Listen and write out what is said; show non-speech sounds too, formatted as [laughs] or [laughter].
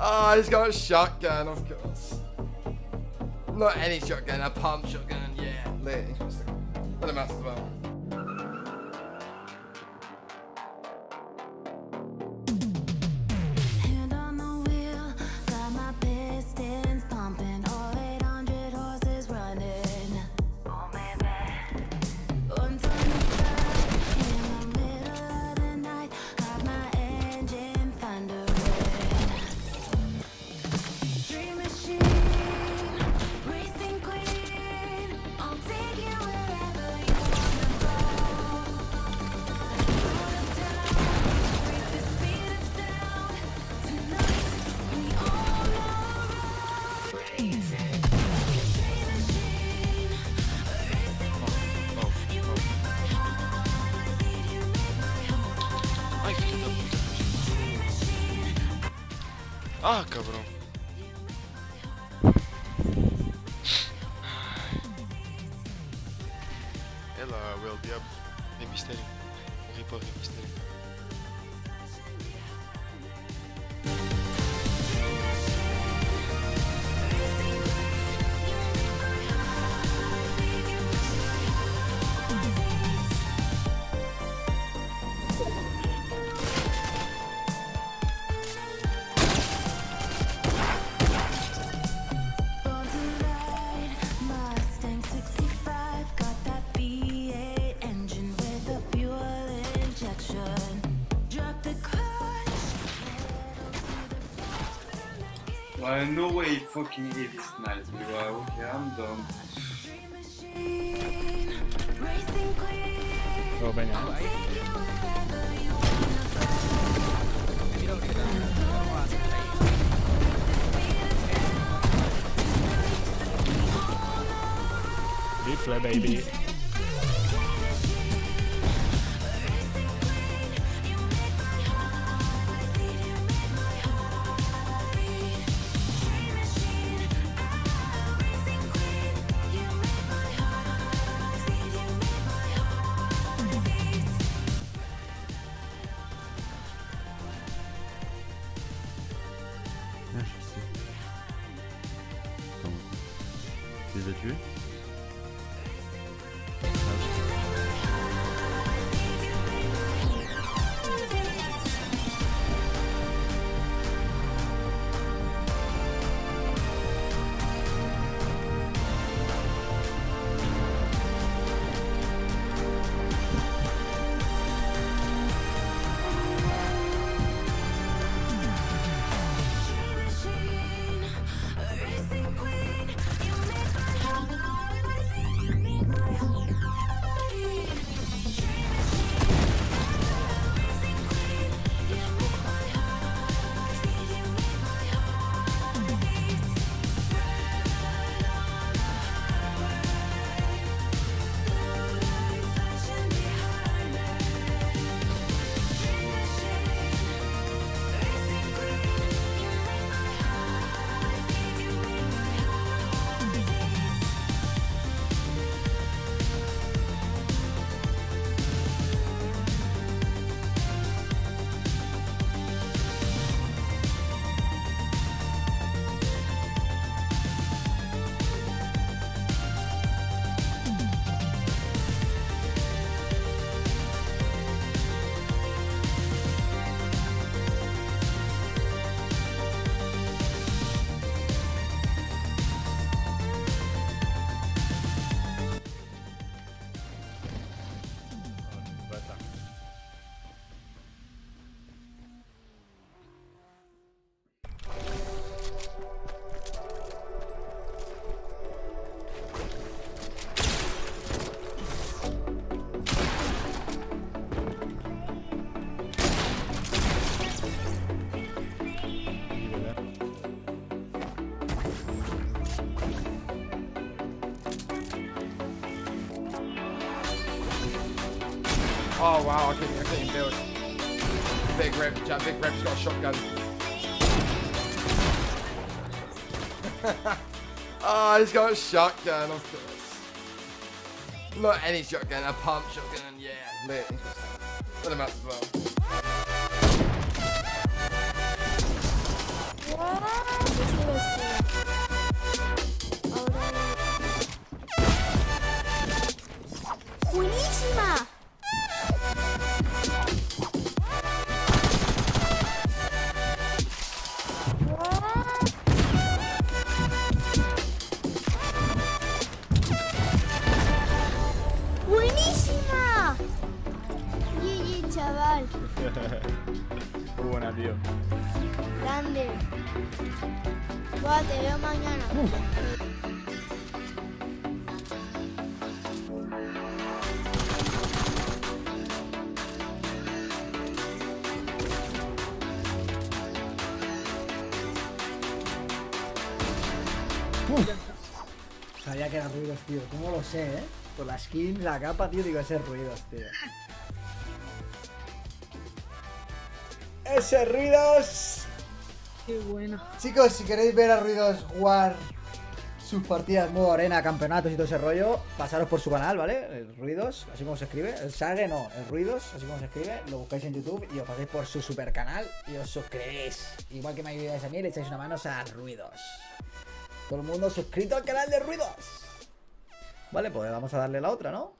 oh, [laughs] he's got a shotgun, of course. Not any shotgun, a pump shotgun, yeah. Lit, interesting. Him out as well. Ah. É lá, o Diabo. Rei Mistério. Morri para o Mistério. Well, no way fucking hit this night, bro. Okay, I'm done. Dream machine, racing queen. Go les as tués Oh wow, I couldn't, I couldn't even build. Big rip, big rip's got a shotgun. oh, [laughs] he's got a shotgun, of course. Not any shotgun, a pump shotgun, yeah. Lit. Let him out as well. Muy [laughs] buena, tío. Grande. Buah, te veo mañana. Sabía que eran ruidos, tío. ¿Cómo lo sé, eh? Con la skin, la capa, tío, digo, ese ruidos, tío. ¡Ese ruidos! Qué bueno. Chicos, si queréis ver a Ruidos jugar sus partidas modo arena, campeonatos y todo ese rollo, pasaros por su canal, ¿vale? El Ruidos, así como se escribe. El Sage no, el Ruidos, así como se escribe. Lo buscáis en YouTube y os pasáis por su super canal y os suscribís. Igual que me ayudáis a mí, le echáis una mano a Ruidos. Todo el mundo suscrito al canal de Ruidos. Vale, pues vamos a darle la otra, ¿no?